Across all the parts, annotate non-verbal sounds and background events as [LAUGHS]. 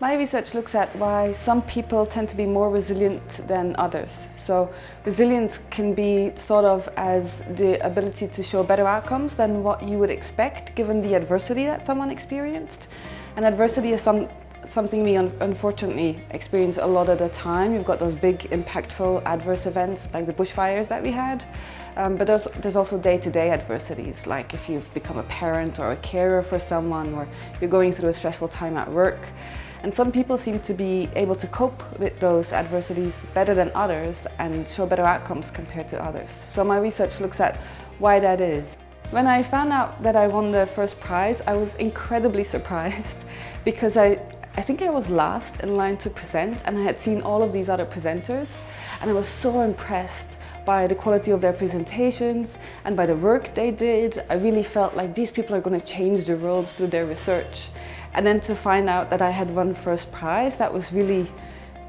My research looks at why some people tend to be more resilient than others. So resilience can be thought of as the ability to show better outcomes than what you would expect given the adversity that someone experienced. And adversity is some, something we un unfortunately experience a lot of the time. You've got those big impactful adverse events like the bushfires that we had. Um, but there's, there's also day-to-day -day adversities like if you've become a parent or a carer for someone or you're going through a stressful time at work. And some people seem to be able to cope with those adversities better than others and show better outcomes compared to others. So my research looks at why that is. When I found out that I won the first prize, I was incredibly [LAUGHS] surprised because I, I think I was last in line to present and I had seen all of these other presenters and I was so impressed by the quality of their presentations and by the work they did. I really felt like these people are going to change the world through their research. And then to find out that I had won first prize, that was really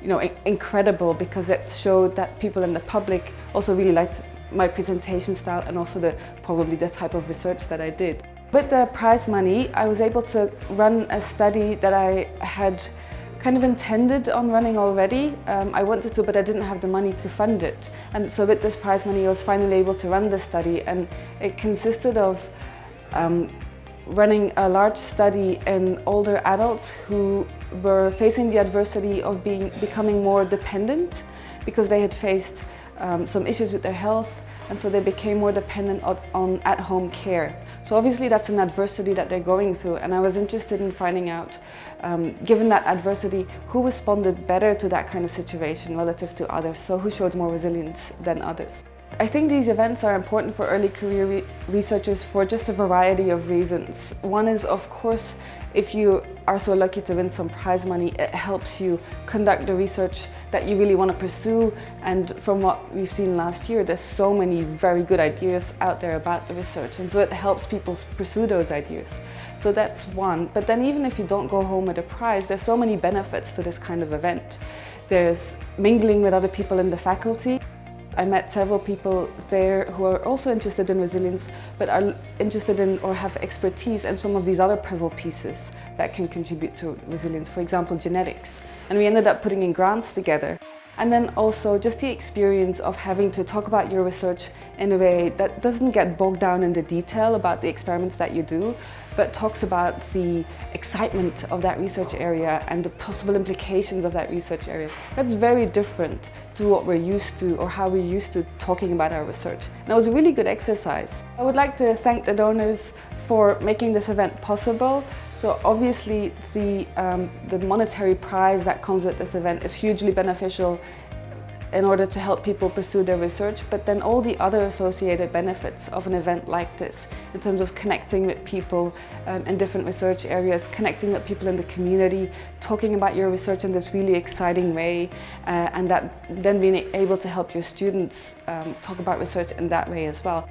you know, incredible because it showed that people in the public also really liked my presentation style and also the probably the type of research that I did. With the prize money, I was able to run a study that I had kind of intended on running already. Um, I wanted to, but I didn't have the money to fund it. And so with this prize money, I was finally able to run the study and it consisted of um, running a large study in older adults who were facing the adversity of being becoming more dependent because they had faced um, some issues with their health and so they became more dependent on, at-home care. So obviously that's an adversity that they're going through and I was interested in finding out, um, given that adversity, who responded better to that kind of situation relative to others, so who showed more resilience than others. I think these events are important for early career re researchers for just a variety of reasons. One is, of course, if you are so lucky to win some prize money, it helps you conduct the research that you really want to pursue. And from what we've seen last year, there's so many very good ideas out there about the research. And so it helps people pursue those ideas. So that's one. But then even if you don't go home with a prize, there's so many benefits to this kind of event. There's mingling with other people in the faculty. I met several people there who are also interested in resilience but are interested in or have expertise in some of these other puzzle pieces that can contribute to resilience, for example genetics. And we ended up putting in grants together. And then also just the experience of having to talk about your research in a way that doesn't get bogged down in the detail about the experiments that you do, but talks about the excitement of that research area and the possible implications of that research area. That's very different to what we're used to or how we're used to talking about our research. And it was a really good exercise. I would like to thank the donors for making this event possible. So obviously the, um, the monetary prize that comes with this event is hugely beneficial in order to help people pursue their research, but then all the other associated benefits of an event like this, in terms of connecting with people um, in different research areas, connecting with people in the community, talking about your research in this really exciting way, uh, and that then being able to help your students um, talk about research in that way as well.